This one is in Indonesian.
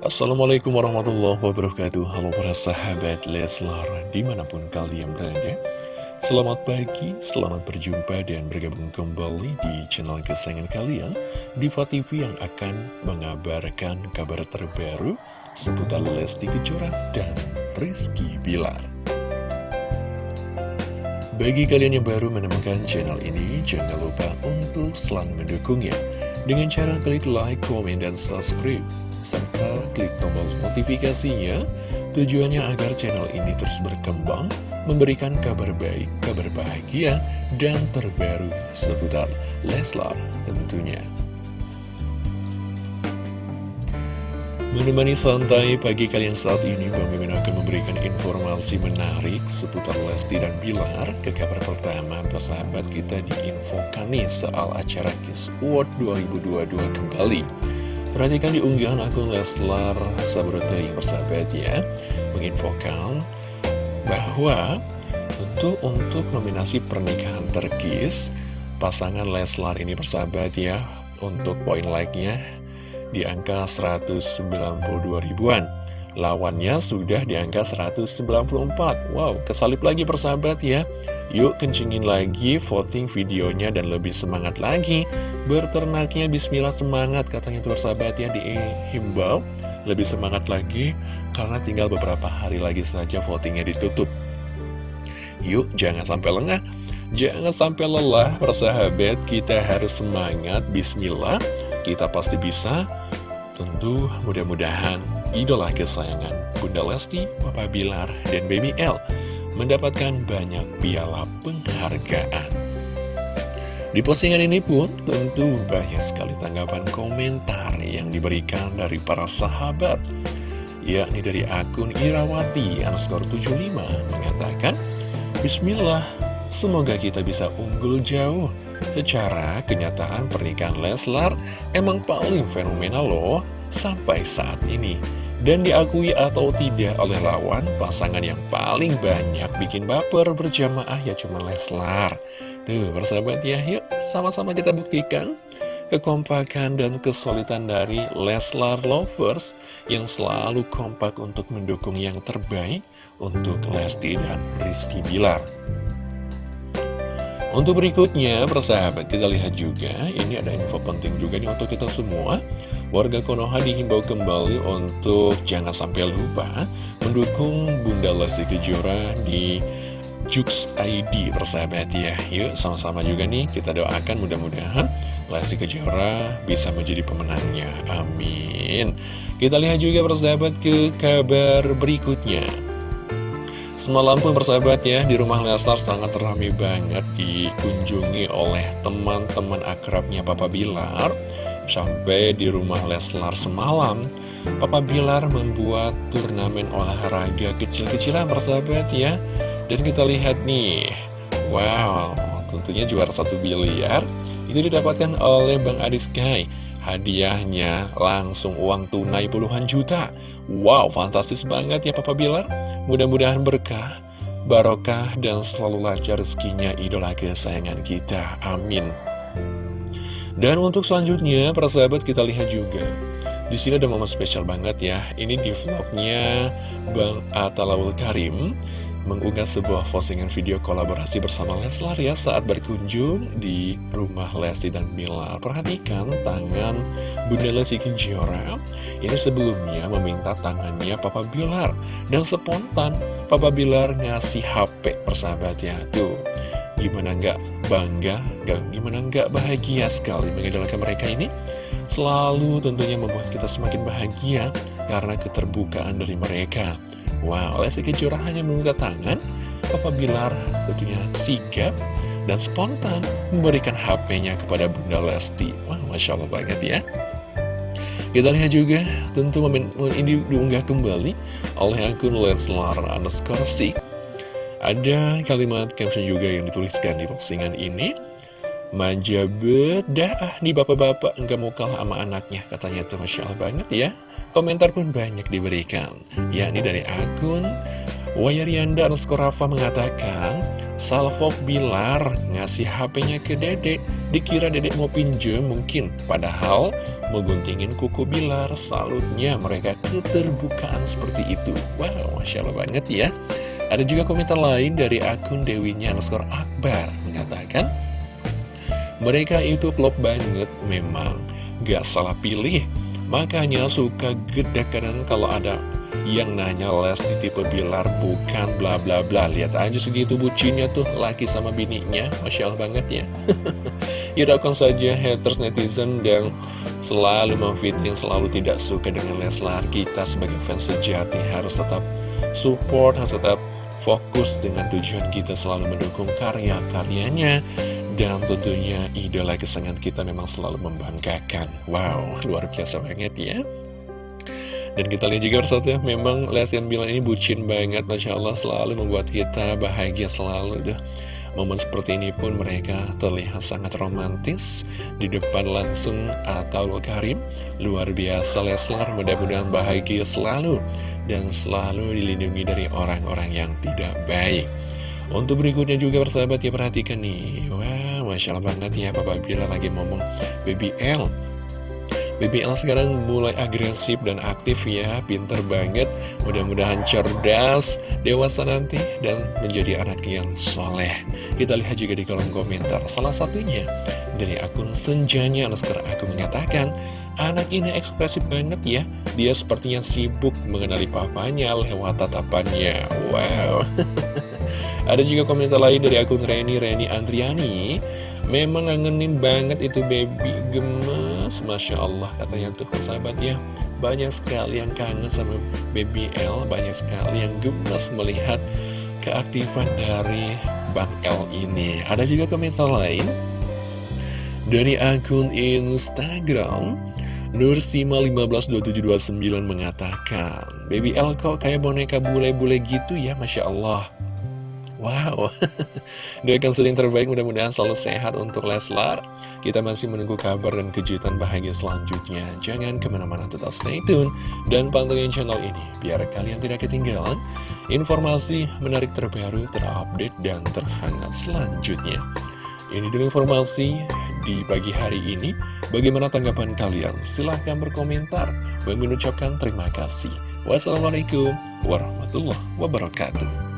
Assalamualaikum warahmatullahi wabarakatuh. Halo para sahabat Leslar Di mana pun kalian berada. Selamat pagi, selamat berjumpa dan bergabung kembali di channel kesayangan kalian Diva TV yang akan mengabarkan kabar terbaru Seputar Lesti Kejora dan Rizky Bilar. Bagi kalian yang baru menemukan channel ini Jangan lupa untuk selalu mendukungnya. Dengan cara klik like, komen, dan subscribe serta klik tombol notifikasinya tujuannya agar channel ini terus berkembang, memberikan kabar baik, kabar bahagia, dan terbaru seputar Leslar tentunya. Menemani santai pagi kalian saat ini, Bang Mimin akan memberikan informasi menarik seputar Lesti dan Bilar. Ke kabar pertama, persahabat kita diinfokan nih soal acara Kiss World 2022 kembali. Perhatikan di unggahan akun Leslar Sabrotai persahabat ya Menginfokan bahwa untuk, untuk nominasi pernikahan terkis Pasangan Leslar ini persahabat ya Untuk poin like-nya di angka 192 ribuan Lawannya sudah di angka 194 Wow, kesalip lagi persahabat ya. Yuk kencingin lagi voting videonya dan lebih semangat lagi. Berternaknya bismillah semangat katanya tuh persahabat ya dihimbau Lebih semangat lagi karena tinggal beberapa hari lagi saja votingnya ditutup. Yuk jangan sampai lengah. Jangan sampai lelah persahabat. Kita harus semangat Bismillah. Kita pasti bisa Tentu mudah-mudahan idola kesayangan Bunda Lesti, Papa Bilar, dan Baby L mendapatkan banyak piala penghargaan. Di postingan ini pun tentu banyak sekali tanggapan komentar yang diberikan dari para sahabat yakni dari akun Irawati underscore 75 mengatakan Bismillah, semoga kita bisa unggul jauh. Secara kenyataan pernikahan Leslar emang paling fenomenal loh sampai saat ini. Dan diakui atau tidak oleh lawan, pasangan yang paling banyak bikin baper berjamaah ya cuma Leslar. Tuh persahabat ya, yuk sama-sama kita buktikan kekompakan dan kesulitan dari Leslar Lovers yang selalu kompak untuk mendukung yang terbaik untuk Lesti dan Rizky Bilar. Untuk berikutnya, persahabat, kita lihat juga, ini ada info penting juga nih untuk kita semua. Warga Konoha dihimbau kembali untuk jangan sampai lupa mendukung Bunda Lesti Kejora di Jux ID, persahabat ya. Yuk, sama-sama juga nih, kita doakan mudah-mudahan Lesti Kejora bisa menjadi pemenangnya. Amin. Kita lihat juga, persahabat, ke kabar berikutnya. Semalam pun persahabat ya, di rumah Leslar sangat ramai banget dikunjungi oleh teman-teman akrabnya Papa Bilar. Sampai di rumah Leslar semalam, Papa Bilar membuat turnamen olahraga kecil-kecilan persahabat ya. Dan kita lihat nih, wow, tentunya juara satu biliar, itu didapatkan oleh Bang Adis Guy. Hadiahnya langsung uang tunai puluhan juta Wow, fantastis banget ya Papa Bilar Mudah-mudahan berkah, barokah, dan selalu lancar rezekinya idola kesayangan kita. Amin. Dan untuk selanjutnya, para sahabat kita lihat juga. Di sini ada momen spesial banget ya. Ini di vlognya Bang Atalawul Karim mengunggah sebuah postingan video kolaborasi bersama Leslar ya saat berkunjung di rumah Lesti dan Mila. Perhatikan tangan Bunda Lesti Kejora ini sebelumnya meminta tangannya Papa Bilar dan spontan Papa Bilar ngasih HP persahabatnya tuh. Gimana nggak bangga, gak, gimana nggak bahagia sekali mengidolakan mereka ini? Selalu tentunya membuat kita semakin bahagia karena keterbukaan dari mereka. Wow, Lesti Kejora hanya meminta tangan, Papa Bilar tentunya sigap dan spontan memberikan HP-nya kepada Bunda Lesti. Wah, Masya Allah banget ya. Kita lihat juga, tentu momen ini diunggah kembali oleh akun Leslar underscore. Ada kalimat caption juga yang dituliskan di postingan ini. Manja bedah ah nih bapak-bapak enggak mau kalah sama anaknya katanya tuh Masya Allah banget ya. Komentar pun banyak diberikan. Yakni dari akun Wayarianda underscore Rafa mengatakan Salvo Bilar ngasih HP-nya ke dedek Dikira dedek mau pinjem mungkin. Padahal mengguntingin kuku Bilar Salutnya mereka keterbukaan seperti itu. Wow, Masya Allah banget ya. Ada juga komentar lain dari akun Dewinya Akbar Mengatakan Mereka itu klop banget memang. Gak salah pilih. Makanya suka gede kadang kalau ada yang nanya Lesti tipe Bilar bukan bla bla bla. Lihat aja segitu bucinnya tuh laki sama bininya. Masya Allah banget ya. Hiraukan saja haters netizen yang selalu memfitting Selalu tidak suka dengan Leslar Kita sebagai fans sejati harus tetap support Harus tetap fokus dengan tujuan kita selalu mendukung karya-karyanya Dan tentunya idola kesenangan kita memang selalu membanggakan. Wow, luar biasa banget ya. Dan kita lihat juga ya, memang Lestian bilang ini bucin banget, Masya Allah selalu membuat kita bahagia selalu deh. Momen seperti ini pun mereka terlihat sangat romantis Di depan langsung atau Karim. Luar biasa Leslar mudah-mudahan bahagia selalu Dan selalu dilindungi dari orang-orang yang tidak baik. Untuk berikutnya juga persahabat ya perhatikan nih. Wah Masya Allah banget ya Papa Bila lagi ngomong BBL BBL sekarang mulai agresif dan aktif ya, pinter banget, mudah-mudahan cerdas, dewasa nanti, dan menjadi anak yang soleh. Kita lihat juga di kolom komentar, salah satunya dari akun Senjanya, sekarang aku mengatakan, anak ini ekspresif banget ya, dia sepertinya sibuk mengenali papanya lewat tatapannya. Wow. Ada juga komentar lain dari akun Reni, Reni Andriani, memang ngangenin banget itu baby gemes. Masya Allah katanya tuh sahabat ya. Banyak sekali yang kangen sama Baby L. Banyak sekali yang gemes melihat keaktifan dari Bang L ini. Ada juga komentar lain Dari akun Instagram. Nursima152729 mengatakan Baby L kok kayak boneka bule-bule gitu ya Masya Allah Wow, doakan sering terbaik mudah-mudahan selalu sehat untuk Leslar. Kita masih menunggu kabar dan kejutan bahagia selanjutnya. Jangan ke mana-mana tetap stay tune dan pantengin channel ini Biar kalian tidak ketinggalan informasi menarik terbaru, terupdate, dan terhangat selanjutnya. Ini dulu informasi di pagi hari ini. Bagaimana tanggapan kalian? Silahkan berkomentar. Bagi mengucapkan terima kasih. Wassalamualaikum warahmatullahi wabarakatuh